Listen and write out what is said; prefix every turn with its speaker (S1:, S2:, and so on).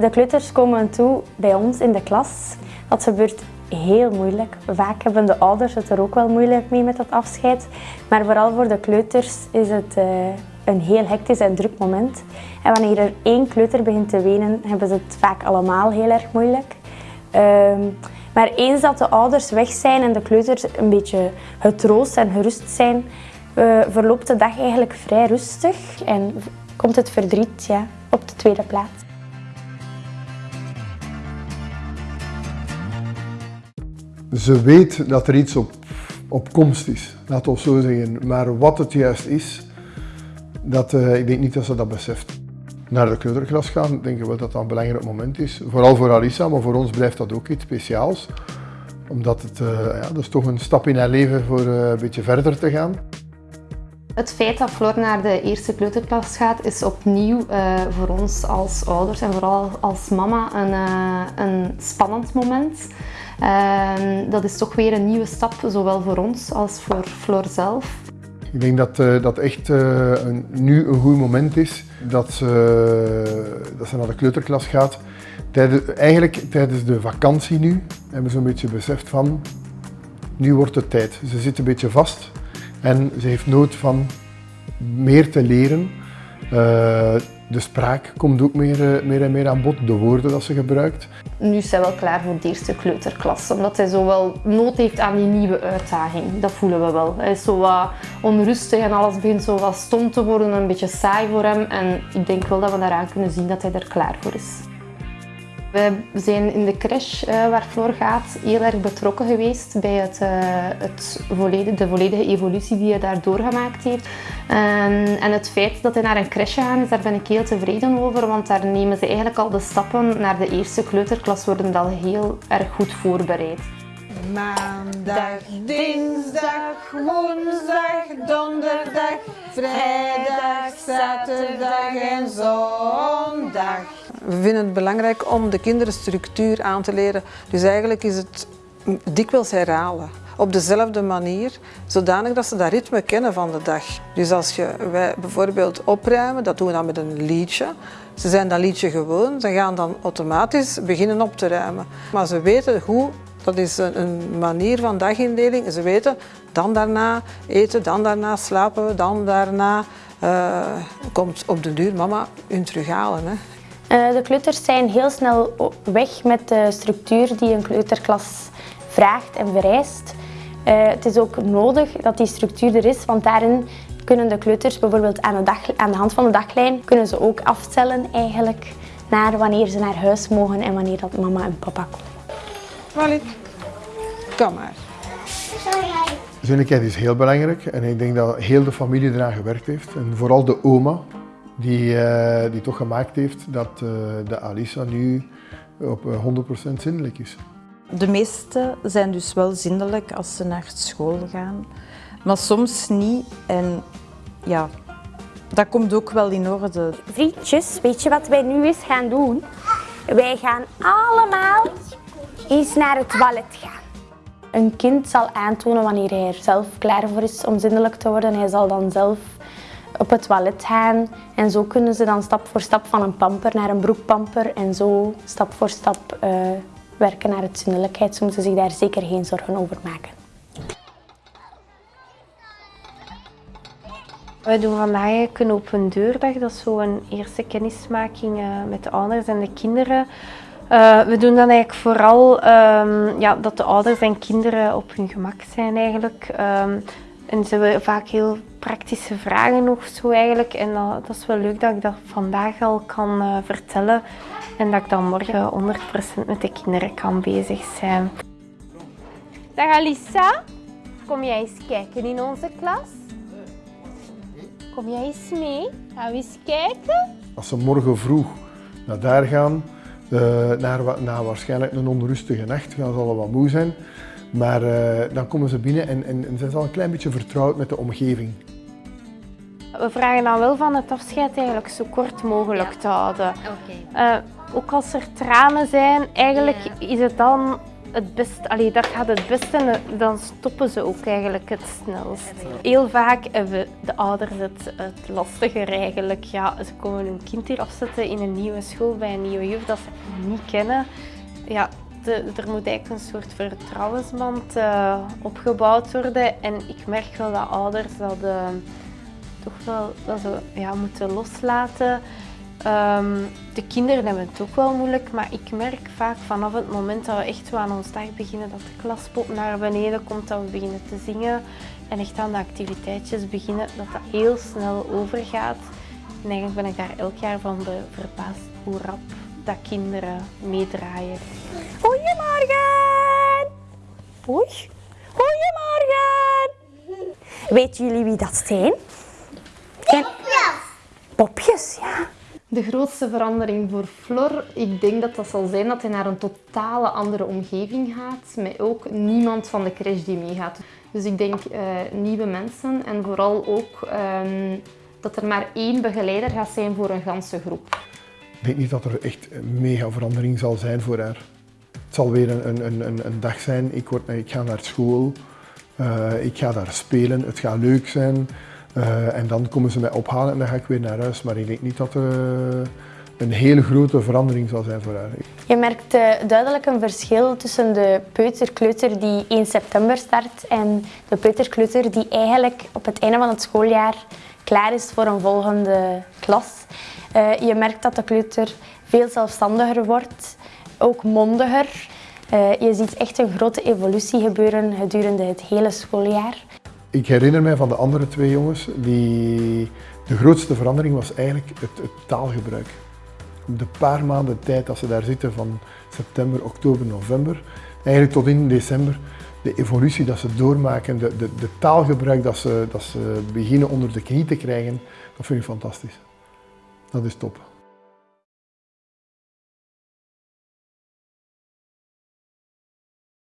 S1: De kleuters komen toe bij ons in de klas. Dat gebeurt heel moeilijk. Vaak hebben de ouders het er ook wel moeilijk mee met dat afscheid. Maar vooral voor de kleuters is het uh, een heel hectisch en druk moment. En wanneer er één kleuter begint te wenen, hebben ze het vaak allemaal heel erg moeilijk. Uh, maar eens dat de ouders weg zijn en de kleuters een beetje getroost en gerust zijn, uh, verloopt de dag eigenlijk vrij rustig en komt het verdriet ja, op de tweede plaats.
S2: Ze weet dat er iets op, op komst is, laten we zo zeggen. Maar wat het juist is, dat, uh, ik denk niet dat ze dat beseft. Naar de kleuterklas gaan, denk ik wel dat dat een belangrijk moment is. Vooral voor Alissa, maar voor ons blijft dat ook iets speciaals. Omdat het, uh, ja, dat is toch een stap in haar leven voor uh, een beetje verder te gaan.
S3: Het feit dat Floor naar de eerste kleuterklas gaat is opnieuw uh, voor ons als ouders en vooral als mama een, uh, een spannend moment. Uh, dat is toch weer een nieuwe stap, zowel voor ons als voor Floor zelf.
S2: Ik denk dat dat echt nu een goed moment is dat ze, dat ze naar de kleuterklas gaat. Tijdens, eigenlijk tijdens de vakantie nu hebben ze een beetje beseft van nu wordt het tijd. Ze zit een beetje vast en ze heeft nood van meer te leren. Uh, de spraak komt ook meer, eh, meer en meer aan bod, de woorden dat ze gebruikt.
S3: Nu is zij wel klaar voor de eerste kleuterklas, omdat zij zo wel nood heeft aan die nieuwe uitdaging. Dat voelen we wel. Hij is zo wat onrustig en alles begint zo wat stom te worden, een beetje saai voor hem. En ik denk wel dat we daaraan kunnen zien dat hij er klaar voor is. We zijn in de crash uh, waar Floor gaat heel erg betrokken geweest bij het, uh, het volledige, de volledige evolutie die hij daar doorgemaakt heeft. En, en het feit dat hij naar een crash gaat, daar ben ik heel tevreden over, want daar nemen ze eigenlijk al de stappen naar de eerste kleuterklas worden al heel erg goed voorbereid.
S4: Maandag, dinsdag, woensdag, donderdag, vrijdag, zaterdag en zondag.
S5: We vinden het belangrijk om de kinderen structuur aan te leren. Dus eigenlijk is het dikwijls herhalen. Op dezelfde manier, zodanig dat ze dat ritme kennen van de dag. Dus als je, wij bijvoorbeeld opruimen, dat doen we dan met een liedje. Ze zijn dat liedje gewoon, ze gaan dan automatisch beginnen op te ruimen. Maar ze weten hoe, dat is een manier van dagindeling. Ze weten, dan daarna eten, dan daarna slapen, dan daarna uh, komt op de duur mama hun terughalen. Hè.
S1: Uh, de kleuters zijn heel snel weg met de structuur die een kleuterklas vraagt en vereist. Uh, het is ook nodig dat die structuur er is, want daarin kunnen de kleuters bijvoorbeeld aan de, dag, aan de hand van de daglijn kunnen ze ook afstellen eigenlijk naar wanneer ze naar huis mogen en wanneer dat mama en papa komen.
S5: Walid, kom maar.
S2: Zinnigheid is heel belangrijk en ik denk dat heel de familie eraan gewerkt heeft. En vooral de oma, die, uh, die toch gemaakt heeft dat uh, de Alisa nu op 100% zindelijk is.
S6: De meeste zijn dus wel zindelijk als ze naar school gaan, maar soms niet. En ja, dat komt ook wel in orde.
S1: Vriendjes, weet je wat wij nu eens gaan doen? Wij gaan allemaal eens naar het toilet gaan. Een kind zal aantonen wanneer hij er zelf klaar voor is om zindelijk te worden. Hij zal dan zelf op het toilet gaan. En zo kunnen ze dan stap voor stap van een pamper naar een broekpamper en zo stap voor stap uh, werken naar het zindelijkheid. Ze moeten zich daar zeker geen zorgen over maken.
S7: We doen vandaag een open deurdag. Dat is zo een eerste kennismaking uh, met de ouders en de kinderen. Uh, we doen dan eigenlijk vooral um, ja, dat de ouders en kinderen op hun gemak zijn eigenlijk. Um, en ze vaak heel praktische vragen of zo eigenlijk. En dat, is wel leuk dat ik dat vandaag al kan uh, vertellen. En dat ik dan morgen 100% met de kinderen kan bezig zijn.
S8: Dag Alissa, kom jij eens kijken in onze klas? Kom jij eens mee? Gaan we eens kijken?
S2: Als ze morgen vroeg naar daar gaan, uh, naar, na waarschijnlijk een onrustige nacht, gaan ze allemaal moe zijn. Maar uh, dan komen ze binnen en, en, en zijn ze al een klein beetje vertrouwd met de omgeving.
S7: We vragen dan wel van het afscheid eigenlijk zo kort mogelijk ja. te houden.
S3: Okay.
S7: Uh, ook als er tranen zijn, eigenlijk ja. is het dan het best, allee, dat gaat het beste en dan stoppen ze ook eigenlijk het snelst. Heel vaak hebben de ouders het, het lastiger eigenlijk. Ja, ze komen hun kind hier afzetten in een nieuwe school bij een nieuwe juf dat ze niet kennen. Ja, de, er moet eigenlijk een soort vertrouwensband uh, opgebouwd worden. En ik merk wel dat ouders dat uh, toch wel dat ze ja, moeten loslaten. Um, de kinderen hebben het ook wel moeilijk, maar ik merk vaak vanaf het moment dat we echt aan ons dag beginnen, dat de klaspop naar beneden komt, dat we beginnen te zingen en echt aan de activiteitjes beginnen, dat dat heel snel overgaat. En eigenlijk ben ik daar elk jaar van verbaasd hoe rap dat kinderen meedraaien.
S1: Goedemorgen! Oei. Goedemorgen! Weten jullie wie dat zijn? Popjes! Ja.
S3: De grootste verandering voor Flor, ik denk dat dat zal zijn dat hij naar een totale andere omgeving gaat, met ook niemand van de crash die meegaat. Dus ik denk uh, nieuwe mensen en vooral ook um, dat er maar één begeleider gaat zijn voor een ganse groep.
S2: Ik denk niet dat er echt een mega verandering zal zijn voor haar. Het zal weer een, een, een, een dag zijn, ik, word, ik ga naar school, uh, ik ga daar spelen, het gaat leuk zijn. Uh, en dan komen ze mij ophalen en dan ga ik weer naar huis. Maar ik denk niet dat er uh, een hele grote verandering zal zijn voor haar.
S1: Je merkt uh, duidelijk een verschil tussen de peuterkleuter die 1 september start en de peuterkleuter die eigenlijk op het einde van het schooljaar klaar is voor een volgende klas. je merkt dat de kleuter veel zelfstandiger wordt, ook mondiger. je ziet echt een grote evolutie gebeuren gedurende het hele schooljaar.
S2: Ik herinner mij van de andere twee jongens, die, de grootste verandering was eigenlijk het, taalgebruik. De paar maanden tijd dat ze daar zitten, van september, oktober, november, eigenlijk tot in december, de evolutie dat ze doormaken, de, de, de taalgebruik dat ze, dat ze beginnen onder de knie te krijgen, dat vind ik fantastisch. Dat is top.